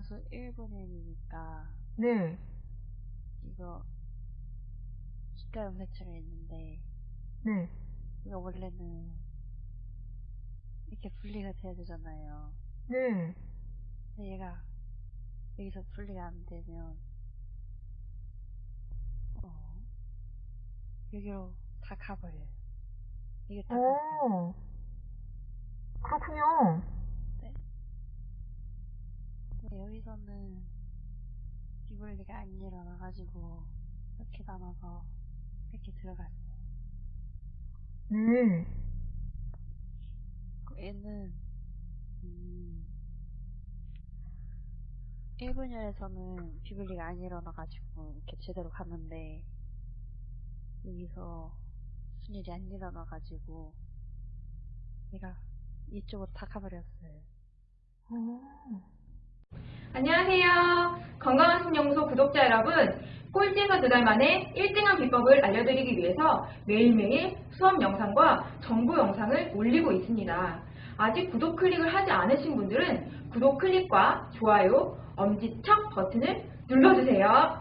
점수 1분이니까 네. 이거 연산체가 있는데 네. 이거 원래는 이렇게 분리가 돼야 되잖아요. 네. 근데 얘가 여기서 분리가 안 되면 어 여기로 다 가버려요. 이게 다 가버려요. 오. 그렇군요. 여기서는 비분리가 안 일어나가지고 이렇게 나눠서 이렇게 들어갔어요. 네. 그 얘는 음, 1분열에서는 비분리가 안 일어나가지고 이렇게 제대로 갔는데 여기서 무슨 일이 안 일어나가지고 얘가 이쪽으로 다 가버렸어요. 오. 안녕하세요. 건강한 신영소 구독자 여러분. 꼴찌에서 두 달 만에 1등한 비법을 알려드리기 위해서 매일매일 수업 영상과 정보 영상을 올리고 있습니다. 아직 구독 클릭을 하지 않으신 분들은 구독 클릭과 좋아요, 엄지척 버튼을 눌러주세요.